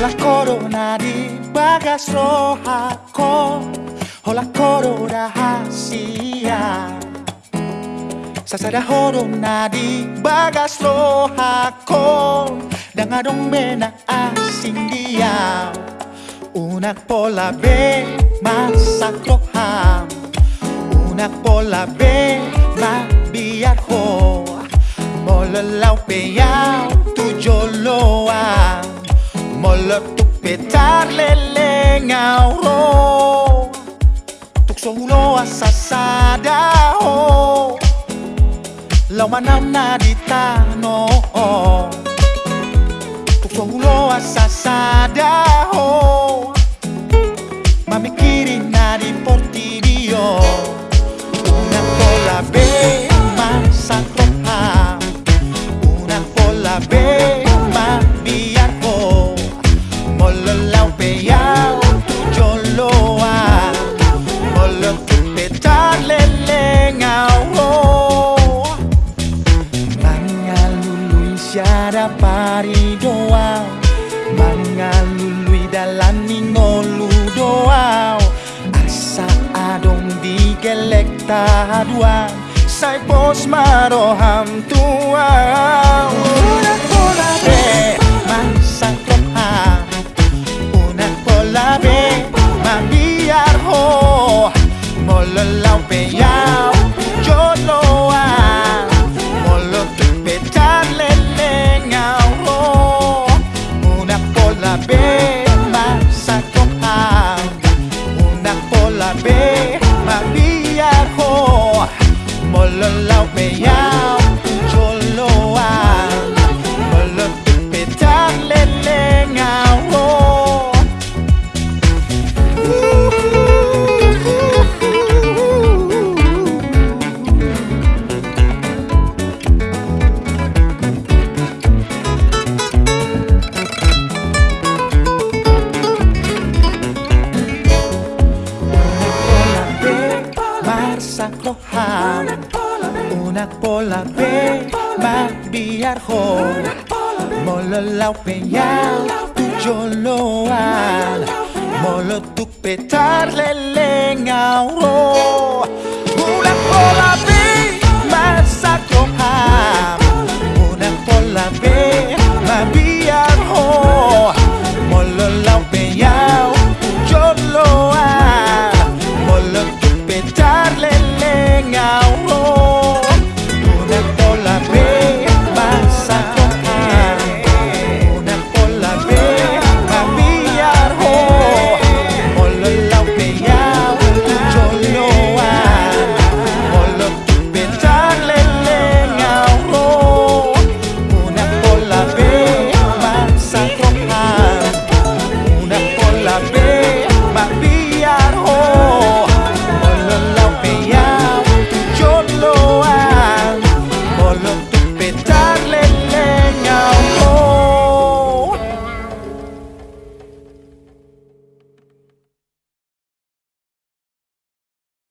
Hola corona di bagas rohako Hola koro rahasia Sasada horona di bagas rohako Dangadong mena asing dia Unak pola be masak roham Unak pola be ma biar ho Molalau pe yao Olot tuk petar lele ngauro Tuk sohulo asasada ho Lau manam na ditano Tuk sohulo asasada ho siada pari doa. Mangalului dalam ningolu doa. Asa adong di gelek tahaduan Sai pos maroham tua mojar. Una pola B, Maviar Molo lau peñal, tuyo loal. Molo tu petar leleng auror.